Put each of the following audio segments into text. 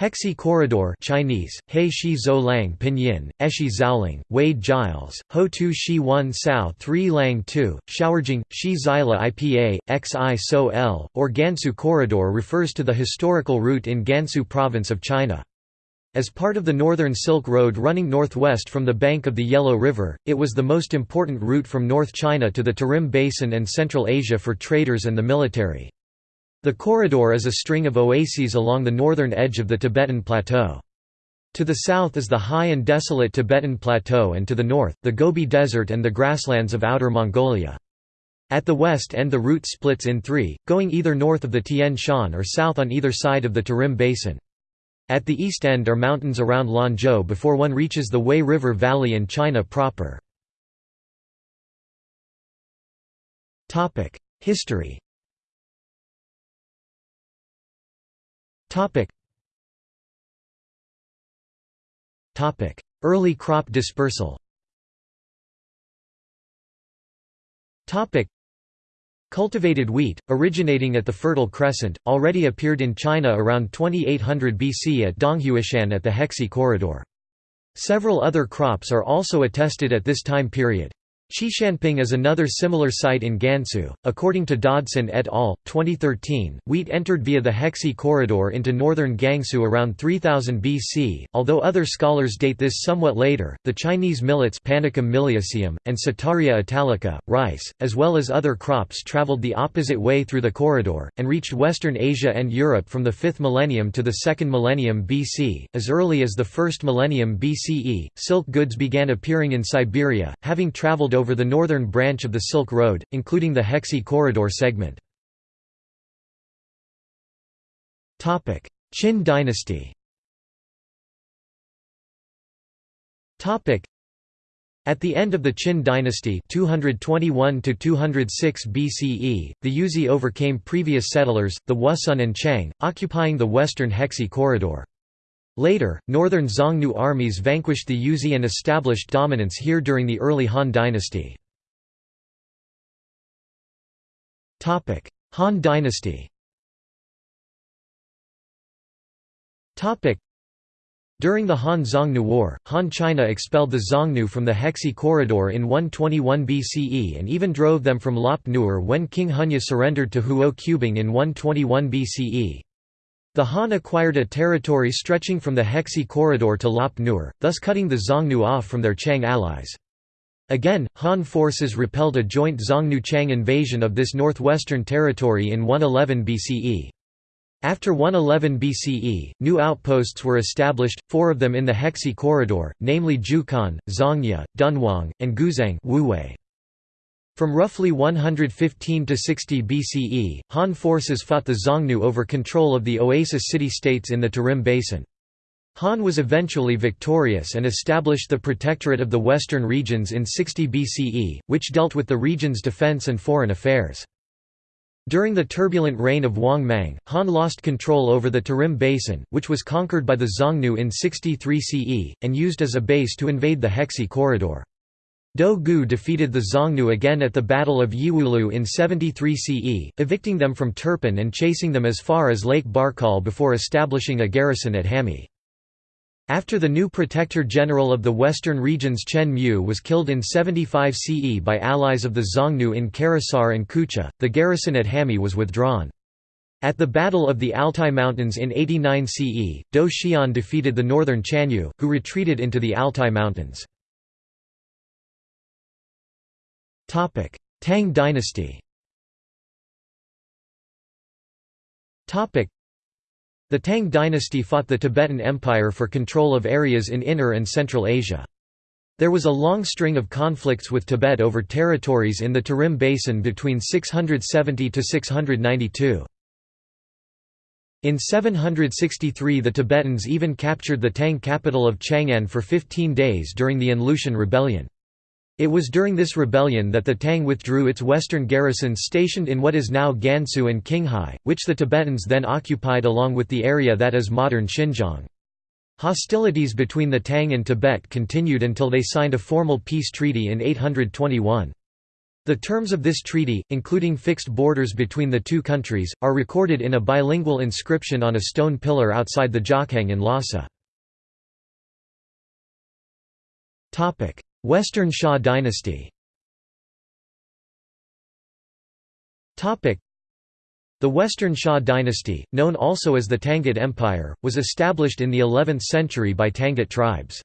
Hexi Corridor Chinese, He Shi Zhou Lang Pinyin, Eshi Zhaoling, Wade Giles, Ho Tu Shi 1 Sao 3 Lang 2, Xiaojing, Shi Xila IPA, Xi So L, or Gansu Corridor refers to the historical route in Gansu province of China. As part of the Northern Silk Road running northwest from the bank of the Yellow River, it was the most important route from North China to the Tarim Basin and Central Asia for traders and the military. The corridor is a string of oases along the northern edge of the Tibetan Plateau. To the south is the high and desolate Tibetan Plateau and to the north, the Gobi Desert and the grasslands of Outer Mongolia. At the west end the route splits in three, going either north of the Tian Shan or south on either side of the Tarim Basin. At the east end are mountains around Lanzhou before one reaches the Wei River Valley in China proper. History Topic. Topic: Early crop dispersal. Topic: Cultivated wheat, originating at the Fertile Crescent, already appeared in China around 2800 BC at Donghuishan at the Hexi Corridor. Several other crops are also attested at this time period. Qishanping is another similar site in Gansu. According to Dodson et al., 2013, wheat entered via the Hexi corridor into northern Gansu around 3000 BC, although other scholars date this somewhat later. The Chinese millets Panicum miliaceum, and Setaria italica, rice, as well as other crops traveled the opposite way through the corridor, and reached Western Asia and Europe from the 5th millennium to the 2nd millennium BC. As early as the 1st millennium BCE, silk goods began appearing in Siberia, having traveled over the northern branch of the Silk Road, including the Hexi Corridor segment. Qin dynasty at the end of the Qin dynasty 221 BCE, the Yuezhi overcame previous settlers, the Wusun and Qiang, occupying the western Hexi corridor. Later, northern Xiongnu armies vanquished the Yuezhi and established dominance here during the early Han dynasty. Han dynasty during the Han-Xiongnu War, Han China expelled the Xiongnu from the Hexi corridor in 121 BCE and even drove them from Lop Nur when King Hunye surrendered to Huo Qubing in 121 BCE. The Han acquired a territory stretching from the Hexi corridor to Lop Nur, thus cutting the Xiongnu off from their Qiang allies. Again, Han forces repelled a joint Xiongnu-Qiang invasion of this northwestern territory in 111 BCE. After 111 BCE, new outposts were established, four of them in the Hexi corridor, namely Jiuquan, Zhangye, Dunhuang, and Guzang Wuwei. From roughly 115 to 60 BCE, Han forces fought the Xiongnu over control of the oasis city-states in the Tarim Basin. Han was eventually victorious and established the Protectorate of the Western Regions in 60 BCE, which dealt with the region's defense and foreign affairs. During the turbulent reign of Wang Mang, Han lost control over the Tarim Basin, which was conquered by the Xiongnu in 63 CE, and used as a base to invade the Hexi corridor. Dou Gu defeated the Xiongnu again at the Battle of Yiwulu in 73 CE, evicting them from Turpan and chasing them as far as Lake Barkol before establishing a garrison at Hami. After the new Protector General of the Western regions Chen Mu was killed in 75 CE by allies of the Xiongnu in Karasahr and Kucha, the garrison at Hami was withdrawn. At the Battle of the Altai Mountains in 89 CE, Dou Xian defeated the northern Chanyu, who retreated into the Altai Mountains. Tang dynasty the Tang dynasty fought the Tibetan Empire for control of areas in Inner and Central Asia. There was a long string of conflicts with Tibet over territories in the Tarim Basin between 670 to 692. In 763 the Tibetans even captured the Tang capital of Chang'an for 15 days during the An-Lushan Rebellion. It was during this rebellion that the Tang withdrew its western garrisons stationed in what is now Gansu and Qinghai, which the Tibetans then occupied along with the area that is modern Xinjiang. Hostilities between the Tang and Tibet continued until they signed a formal peace treaty in 821. The terms of this treaty, including fixed borders between the two countries, are recorded in a bilingual inscription on a stone pillar outside the Jokhang in Lhasa. Western Xia dynasty the Western Xia dynasty, known also as the Tangut Empire, was established in the 11th century by Tangut tribes.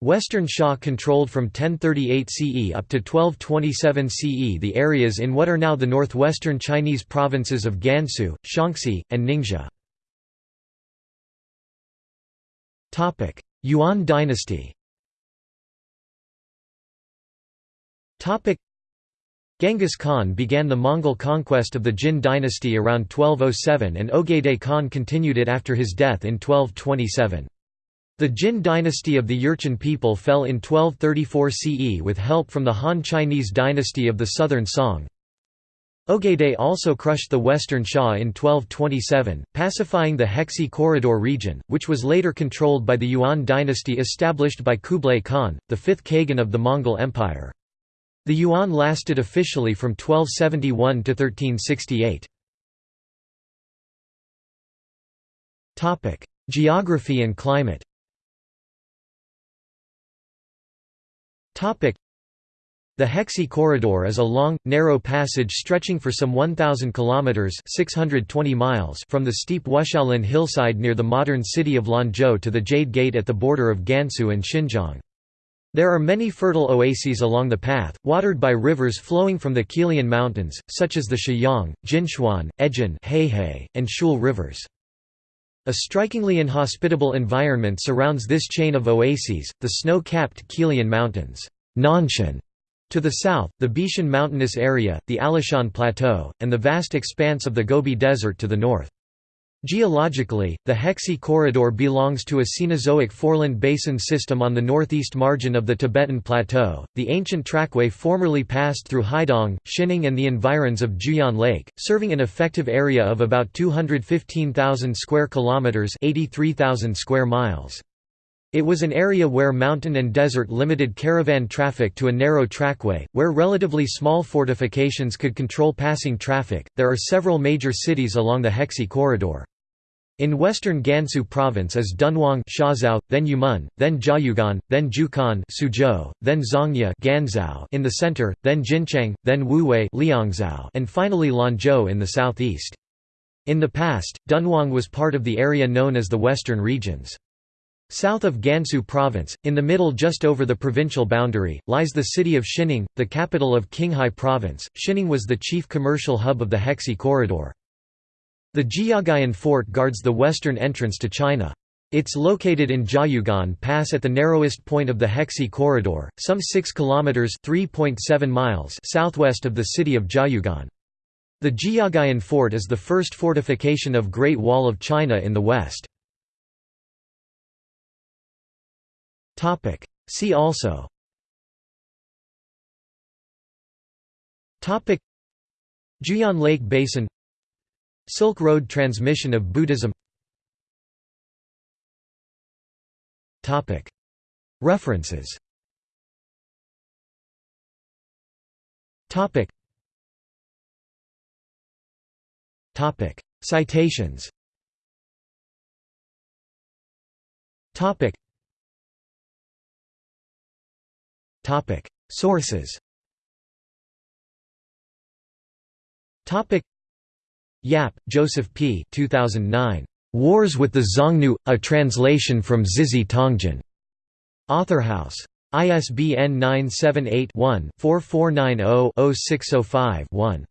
Western Xia controlled from 1038 CE up to 1227 CE the areas in what are now the northwestern Chinese provinces of Gansu, Shaanxi, and Ningxia. Yuan dynasty Genghis Khan began the Mongol conquest of the Jin dynasty around 1207 and Ogedei Khan continued it after his death in 1227. The Jin dynasty of the Jurchen people fell in 1234 CE with help from the Han Chinese dynasty of the southern Song. Ogedei also crushed the western Xia in 1227, pacifying the Hexi Corridor region, which was later controlled by the Yuan dynasty established by Kublai Khan, the fifth Khagan of the Mongol Empire. The yuan lasted officially from 1271 to 1368. Geography and climate the Hexi Corridor is a long, narrow passage stretching for some 1,000 kilometers (620 miles) from the steep Wushaoling hillside near the modern city of Lanzhou to the Jade Gate at the border of Gansu and Xinjiang. There are many fertile oases along the path, watered by rivers flowing from the Qilian Mountains, such as the Shiyang, Jinchuan, Ejin and Shul rivers. A strikingly inhospitable environment surrounds this chain of oases, the snow-capped Qilian Mountains Nanshan, to the south, the Beishan mountainous area, the Alashan Plateau, and the vast expanse of the Gobi Desert to the north. Geologically, the Hexi Corridor belongs to a Cenozoic foreland basin system on the northeast margin of the Tibetan Plateau. The ancient trackway formerly passed through Haidong, Xining, and the environs of Juyan Lake, serving an effective area of about 215,000 square kilometers (83,000 square miles). It was an area where mountain and desert limited caravan traffic to a narrow trackway, where relatively small fortifications could control passing traffic. There are several major cities along the Hexi corridor. In western Gansu province is Dunhuang Shazhou, then Yumen, then Jiayuguan, then Jiuquan Suzhou, then Zhangye Ganzhou in the center, then Jinchang, then Wuwei Liangzhou, and finally Lanzhou in the southeast. In the past, Dunhuang was part of the area known as the Western Regions. South of Gansu province, in the middle just over the provincial boundary, lies the city of Xining, the capital of Qinghai province. Xining was the chief commercial hub of the Hexi corridor. The Jiayuguan Fort guards the western entrance to China. It's located in Jiayuguan Pass at the narrowest point of the Hexi corridor, some 6 kilometers (3.7 miles) southwest of the city of Jiayuguan. The Jiayuguan Fort is the first fortification of Great Wall of China in the west. Topic: See also. Topic. Juyan Lake Basin. Silk Road transmission of Buddhism. References. Citations Sources Yap, Joseph P. 2009. Wars with the Xiongnu, a translation from Zizhi Tongjian. Authorhouse. ISBN 978 one 4490 605 one